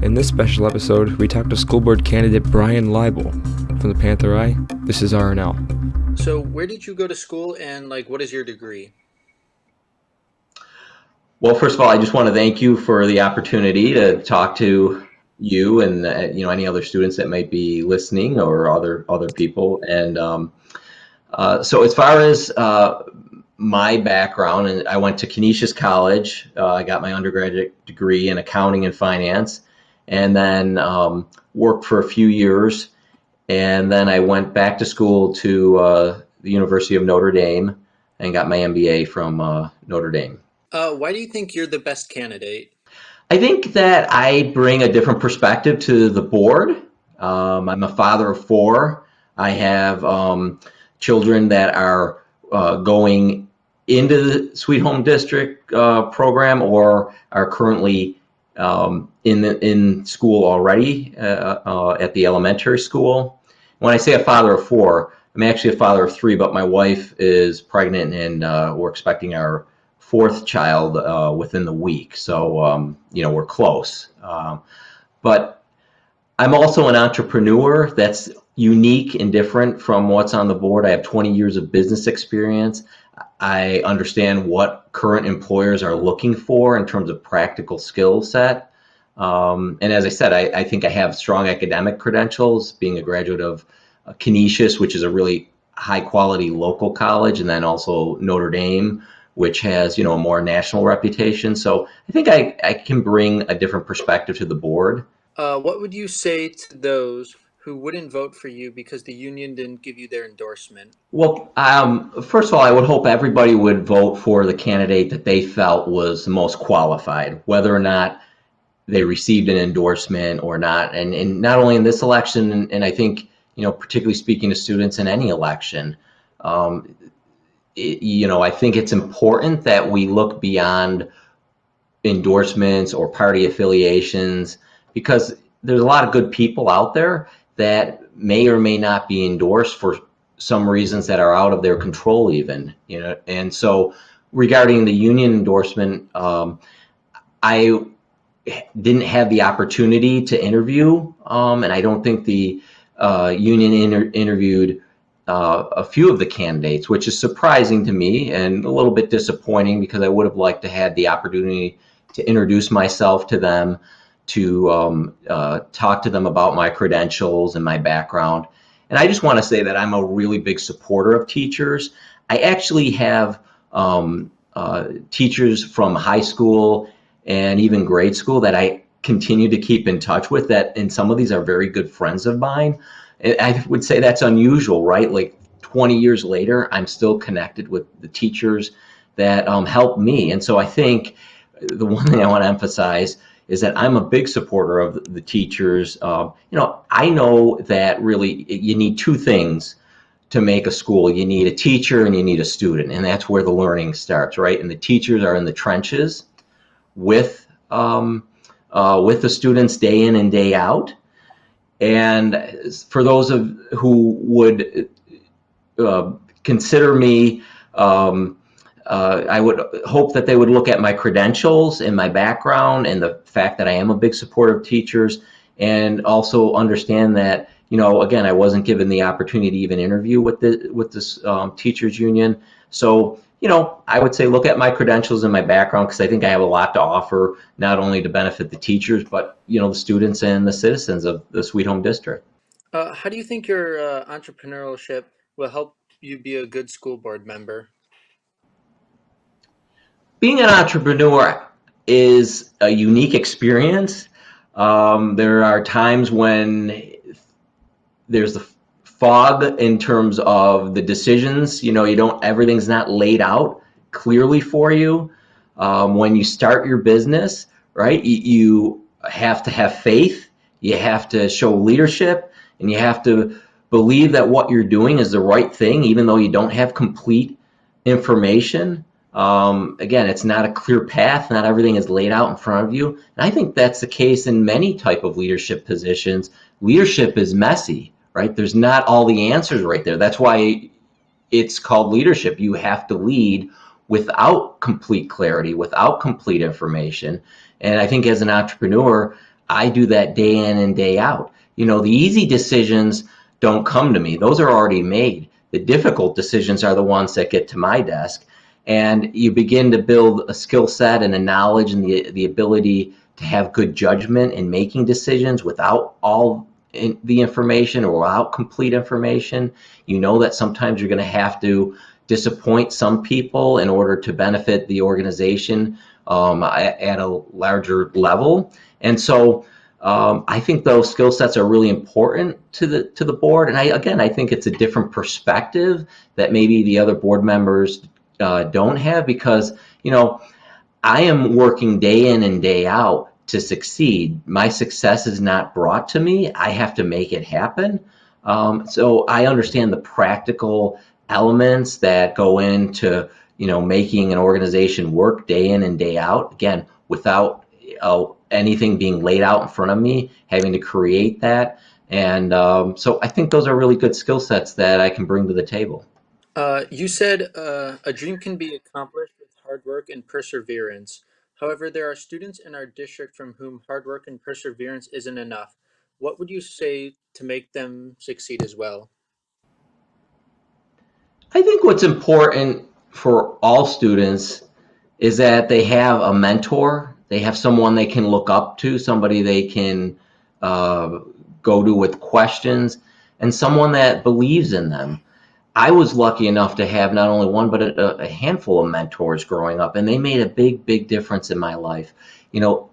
In this special episode, we talked to school board candidate Brian Leibel from the Panther Eye. This is RNL. So, where did you go to school and like what is your degree? Well, first of all, I just want to thank you for the opportunity to talk to you and uh, you know any other students that might be listening or other other people. And um, uh, so, as far as uh, my background, and I went to Canisius College. Uh, I got my undergraduate degree in accounting and finance, and then um, worked for a few years. And then I went back to school to uh, the University of Notre Dame and got my MBA from uh, Notre Dame. Uh, why do you think you're the best candidate? I think that I bring a different perspective to the board. Um, I'm a father of four. I have um, children that are uh, going into the Sweet Home District uh, program or are currently um, in the, in school already uh, uh, at the elementary school. When I say a father of four, I'm actually a father of three, but my wife is pregnant and uh, we're expecting our fourth child uh, within the week. So, um, you know, we're close. Um, but I'm also an entrepreneur that's unique and different from what's on the board. I have 20 years of business experience. I understand what current employers are looking for in terms of practical skill set. Um, and as I said, I, I, think I have strong academic credentials, being a graduate of uh, Canisius, which is a really high quality local college, and then also Notre Dame, which has you know a more national reputation. So I think I, I can bring a different perspective to the board. Uh, what would you say to those who wouldn't vote for you because the union didn't give you their endorsement? Well, um, first of all, I would hope everybody would vote for the candidate that they felt was most qualified, whether or not they received an endorsement or not. And, and not only in this election, and, and I think, you know, particularly speaking to students in any election, um, it, you know, I think it's important that we look beyond endorsements or party affiliations because there's a lot of good people out there that may or may not be endorsed for some reasons that are out of their control even you know? And so regarding the union endorsement um, i didn't have the opportunity to interview um, and i don't think the uh, union inter interviewed uh, a few of the candidates which is surprising to me and a little bit disappointing because i would have liked to had the opportunity to introduce myself to them to um, uh, talk to them about my credentials and my background. And I just want to say that I'm a really big supporter of teachers. I actually have um, uh, teachers from high school and even grade school that I continue to keep in touch with that and some of these are very good friends of mine. I would say that's unusual, right? Like 20 years later, I'm still connected with the teachers that um, helped me. And so I think the one thing I want to emphasize is that I'm a big supporter of the teachers. Uh, you know, I know that really you need two things to make a school. You need a teacher and you need a student, and that's where the learning starts, right? And the teachers are in the trenches with um, uh, with the students day in and day out. And for those of who would uh, consider me um, uh, I would hope that they would look at my credentials and my background and the fact that I am a big supporter of teachers and also understand that, you know, again, I wasn't given the opportunity to even interview with the with this um, teachers union. So, you know, I would say look at my credentials and my background because I think I have a lot to offer, not only to benefit the teachers, but, you know, the students and the citizens of the Sweet Home District. Uh, how do you think your uh, entrepreneurship will help you be a good school board member? Being an entrepreneur is a unique experience. Um, there are times when there's the fog in terms of the decisions. You know, you don't, everything's not laid out clearly for you. Um, when you start your business, right, you, you have to have faith, you have to show leadership, and you have to believe that what you're doing is the right thing, even though you don't have complete information. Um, again, it's not a clear path. Not everything is laid out in front of you. And I think that's the case in many type of leadership positions. Leadership is messy, right? There's not all the answers right there. That's why it's called leadership. You have to lead without complete clarity, without complete information. And I think as an entrepreneur, I do that day in and day out. You know, the easy decisions don't come to me. Those are already made. The difficult decisions are the ones that get to my desk. And you begin to build a skill set and a knowledge and the, the ability to have good judgment in making decisions without all in the information or without complete information. You know that sometimes you're going to have to disappoint some people in order to benefit the organization um, at a larger level. And so um, I think those skill sets are really important to the to the board. And I again, I think it's a different perspective that maybe the other board members uh, don't have because you know I am working day in and day out to succeed. My success is not brought to me. I have to make it happen. Um, so I understand the practical elements that go into you know making an organization work day in and day out. Again, without uh, anything being laid out in front of me, having to create that. And um, so I think those are really good skill sets that I can bring to the table. Uh, you said uh, a dream can be accomplished with hard work and perseverance. However, there are students in our district from whom hard work and perseverance isn't enough. What would you say to make them succeed as well? I think what's important for all students is that they have a mentor, they have someone they can look up to, somebody they can uh, go to with questions, and someone that believes in them. I was lucky enough to have not only one, but a, a, handful of mentors growing up, and they made a big, big difference in my life. You know,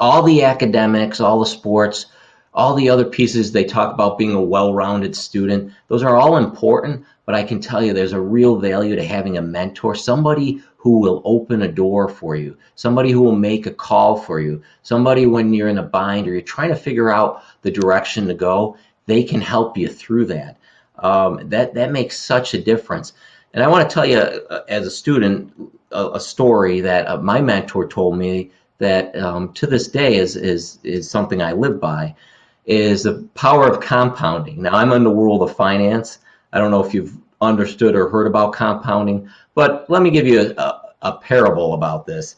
all the academics, all the sports, all the other pieces they talk about being a well-rounded student, those are all important, but I can tell you there's a real value to having a mentor, somebody who will open a door for you, somebody who will make a call for you, somebody when you're in a bind or you're trying to figure out the direction to go, they can help you through that um, that that makes such a difference. And I want to tell you, uh, as a student, a, a story that uh, my mentor told me that um, to this day is is is something I live by, is the power of compounding. Now I'm in the world of finance. I don't know if you've understood or heard about compounding, but let me give you a, a parable about this.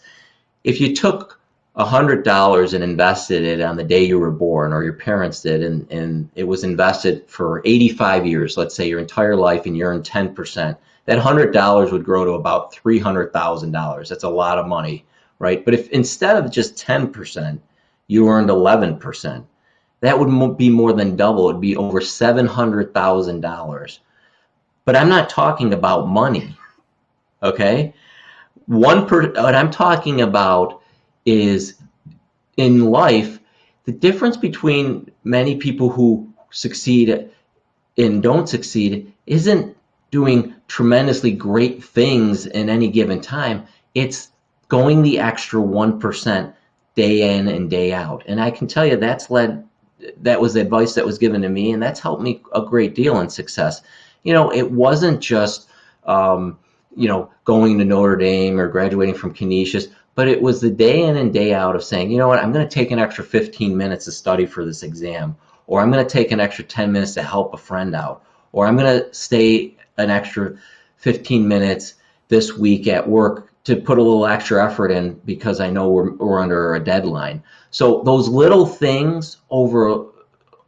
If you took $100 and invested it on the day you were born or your parents did and, and it was invested for 85 years let's say your entire life and you earned 10% that $100 would grow to about $300,000 that's a lot of money right? But if instead of just 10% you earned 11% that would be more than double. It would be over $700,000 but I'm not talking about money okay? One per what I'm talking about is in life, the difference between many people who succeed and don't succeed isn't doing tremendously great things in any given time. It's going the extra 1% day in and day out. And I can tell you that's led, that was advice that was given to me, and that's helped me a great deal in success. You know, it wasn't just, um, you know, going to Notre Dame or graduating from Canisius but it was the day in and day out of saying, you know what, I'm going to take an extra 15 minutes to study for this exam, or I'm going to take an extra 10 minutes to help a friend out, or I'm going to stay an extra 15 minutes this week at work to put a little extra effort in because I know we're, we're under a deadline. So those little things over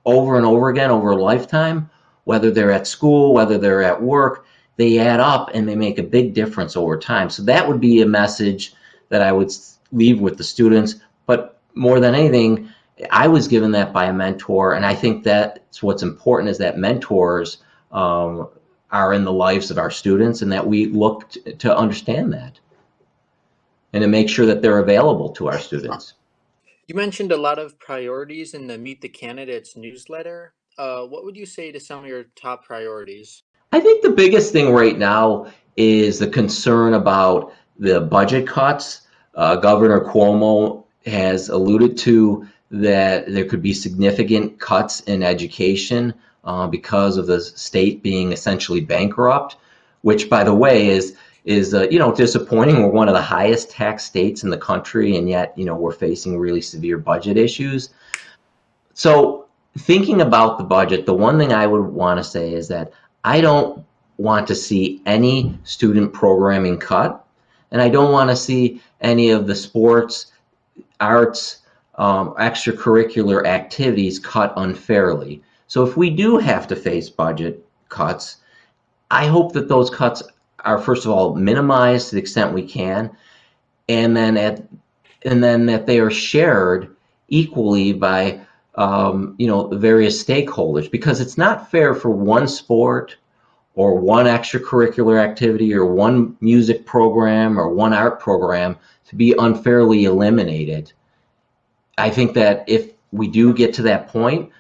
over and over again over a lifetime, whether they're at school, whether they're at work, they add up and they make a big difference over time. So that would be a message that I would leave with the students. But more than anything, I was given that by a mentor, and I think that's what's important is that mentors um, are in the lives of our students, and that we look to understand that, and to make sure that they're available to our students. You mentioned a lot of priorities in the Meet the Candidates newsletter. Uh, what would you say to some of your top priorities? I think the biggest thing right now is the concern about the budget cuts uh, Governor Cuomo has alluded to that there could be significant cuts in education uh, because of the state being essentially bankrupt, which, by the way, is is uh, you know disappointing. We're one of the highest tax states in the country, and yet you know we're facing really severe budget issues. So, thinking about the budget, the one thing I would want to say is that I don't want to see any student programming cut, and I don't want to see any of the sports, arts, um, extracurricular activities cut unfairly. So if we do have to face budget cuts, I hope that those cuts are first of all minimized to the extent we can, and then at and then that they are shared equally by um, you know various stakeholders because it's not fair for one sport or one extracurricular activity or one music program or one art program to be unfairly eliminated. I think that if we do get to that point,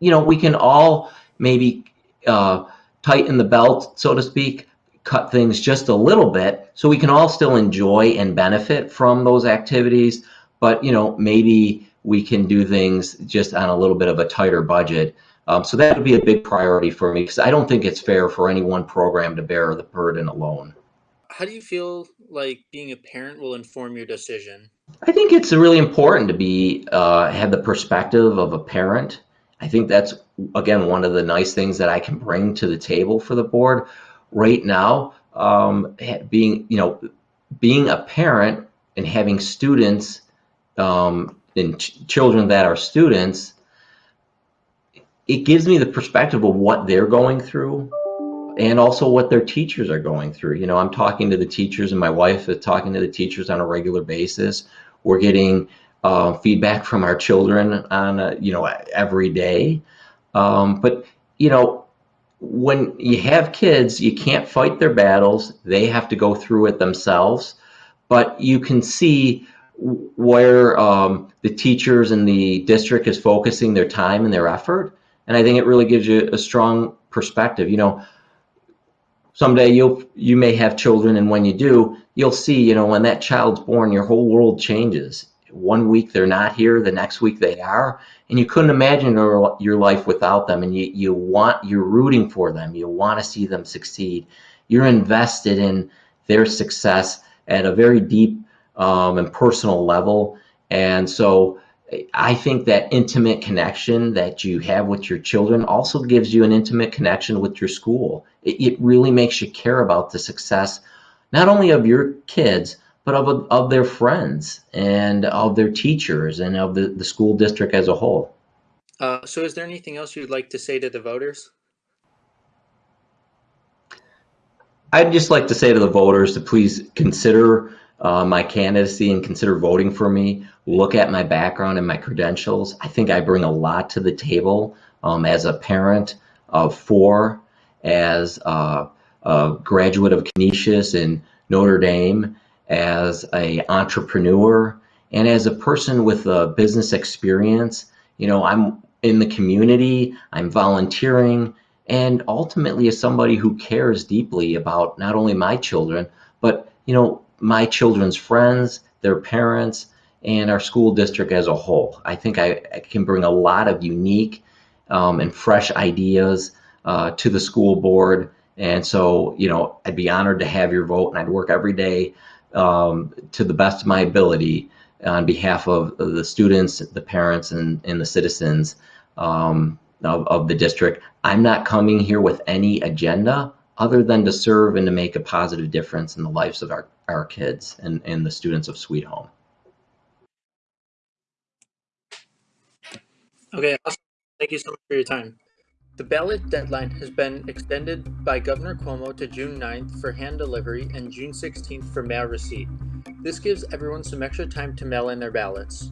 you know, we can all maybe uh, tighten the belt, so to speak, cut things just a little bit so we can all still enjoy and benefit from those activities. But, you know, maybe we can do things just on a little bit of a tighter budget. Um, so that would be a big priority for me because I don't think it's fair for any one program to bear the burden alone. How do you feel like being a parent will inform your decision? I think it's really important to be uh, have the perspective of a parent. I think that's again one of the nice things that I can bring to the table for the board right now. Um, being you know being a parent and having students um, and ch children that are students, it gives me the perspective of what they're going through and also what their teachers are going through. You know, I'm talking to the teachers and my wife is talking to the teachers on a regular basis. We're getting uh, feedback from our children on, a, you know, every day. Um, but, you know, when you have kids, you can't fight their battles. They have to go through it themselves. But you can see where um, the teachers and the district is focusing their time and their effort. And I think it really gives you a strong perspective. You know, someday you'll you may have children and when you do you'll see you know when that child's born your whole world changes. One week they're not here the next week they are. And you couldn't imagine your, your life without them and you, you want you're rooting for them. You want to see them succeed. You're invested in their success at a very deep um, and personal level. And so I think that intimate connection that you have with your children also gives you an intimate connection with your school. It, it really makes you care about the success, not only of your kids, but of, of their friends and of their teachers and of the, the school district as a whole. Uh, so is there anything else you'd like to say to the voters? I'd just like to say to the voters to please consider uh, my candidacy and consider voting for me, look at my background and my credentials. I think I bring a lot to the table um, as a parent of four, as a, a graduate of Canisius and Notre Dame, as a entrepreneur, and as a person with a business experience. You know, I'm in the community, I'm volunteering, and ultimately as somebody who cares deeply about not only my children, but you know, my children's friends, their parents, and our school district as a whole. I think I, I can bring a lot of unique um, and fresh ideas uh, to the school board. And so, you know, I'd be honored to have your vote and I'd work every day um, to the best of my ability on behalf of the students, the parents, and, and the citizens um, of, of the district. I'm not coming here with any agenda other than to serve and to make a positive difference in the lives of our, our kids and, and the students of Sweet Home. Okay, awesome. Thank you so much for your time. The ballot deadline has been extended by Governor Cuomo to June 9th for hand delivery and June 16th for mail receipt. This gives everyone some extra time to mail in their ballots.